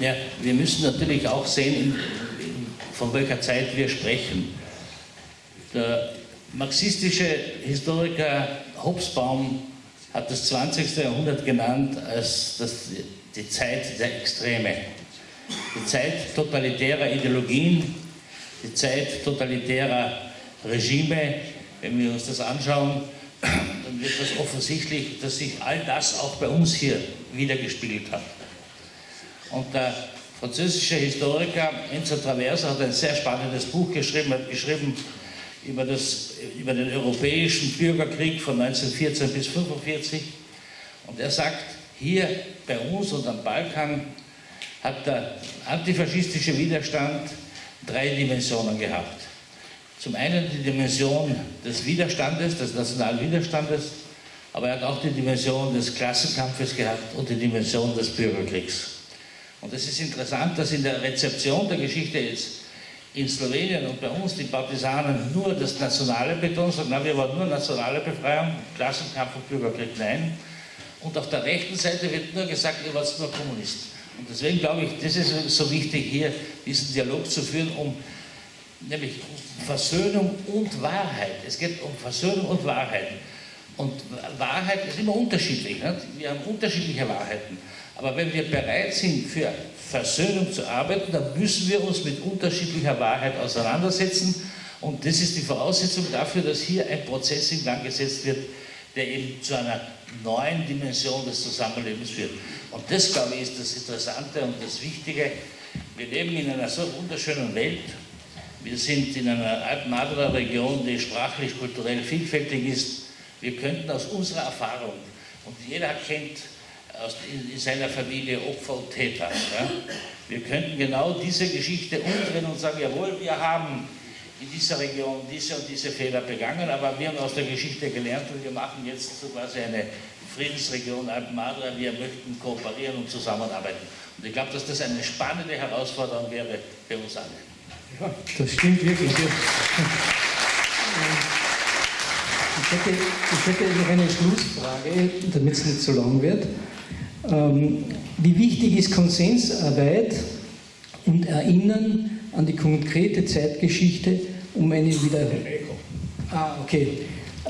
Ja, wir müssen natürlich auch sehen, von welcher Zeit wir sprechen. Der marxistische Historiker Hobsbawm hat das 20. Jahrhundert genannt als das, die Zeit der Extreme, die Zeit totalitärer Ideologien, die Zeit totalitärer Regime. Wenn wir uns das anschauen, dann wird das offensichtlich, dass sich all das auch bei uns hier wiedergespiegelt hat. Und der französische Historiker Enzo Traversa hat ein sehr spannendes Buch geschrieben, hat geschrieben über, das, über den europäischen Bürgerkrieg von 1914 bis 1945. Und er sagt, hier bei uns und am Balkan hat der antifaschistische Widerstand drei Dimensionen gehabt. Zum einen die Dimension des Widerstandes, des nationalen Widerstandes, aber er hat auch die Dimension des Klassenkampfes gehabt und die Dimension des Bürgerkriegs. Und es ist interessant, dass in der Rezeption der Geschichte jetzt in Slowenien und bei uns die Partisanen nur das Nationale betonen, sagen, na, wir wollen nur nationale Befreiung, Klassenkampf und Bürgerkrieg, nein. Und auf der rechten Seite wird nur gesagt, ihr wart nur Kommunisten. Und deswegen glaube ich, das ist so wichtig hier, diesen Dialog zu führen, um nämlich Versöhnung und Wahrheit. Es geht um Versöhnung und Wahrheit. Und Wahrheit ist immer unterschiedlich. Nicht? Wir haben unterschiedliche Wahrheiten. Aber wenn wir bereit sind, für Versöhnung zu arbeiten, dann müssen wir uns mit unterschiedlicher Wahrheit auseinandersetzen. Und das ist die Voraussetzung dafür, dass hier ein Prozess in Gang gesetzt wird, der eben zu einer neuen Dimension des Zusammenlebens führt. Und das, glaube ich, ist das Interessante und das Wichtige. Wir leben in einer so wunderschönen Welt. Wir sind in einer Alpen-Adria-Region, die sprachlich, kulturell vielfältig ist. Wir könnten aus unserer Erfahrung, und jeder kennt aus, in, seiner Familie Opfer und Täter, ja, wir könnten genau diese Geschichte umdrehen und sagen, jawohl, wir haben in dieser Region diese und diese Fehler begangen, aber wir haben aus der Geschichte gelernt und wir machen jetzt so quasi eine Friedensregion Alpen-Adria, wir möchten kooperieren und zusammenarbeiten. Und ich glaube, dass das eine spannende Herausforderung wäre für uns alle. Ja, das stimmt wirklich. Ich hätte, ich hätte noch eine Schlussfrage, damit es nicht zu lang wird. Ähm, wie wichtig ist Konsensarbeit und Erinnern an die konkrete Zeitgeschichte, um eine wieder... Ah, okay.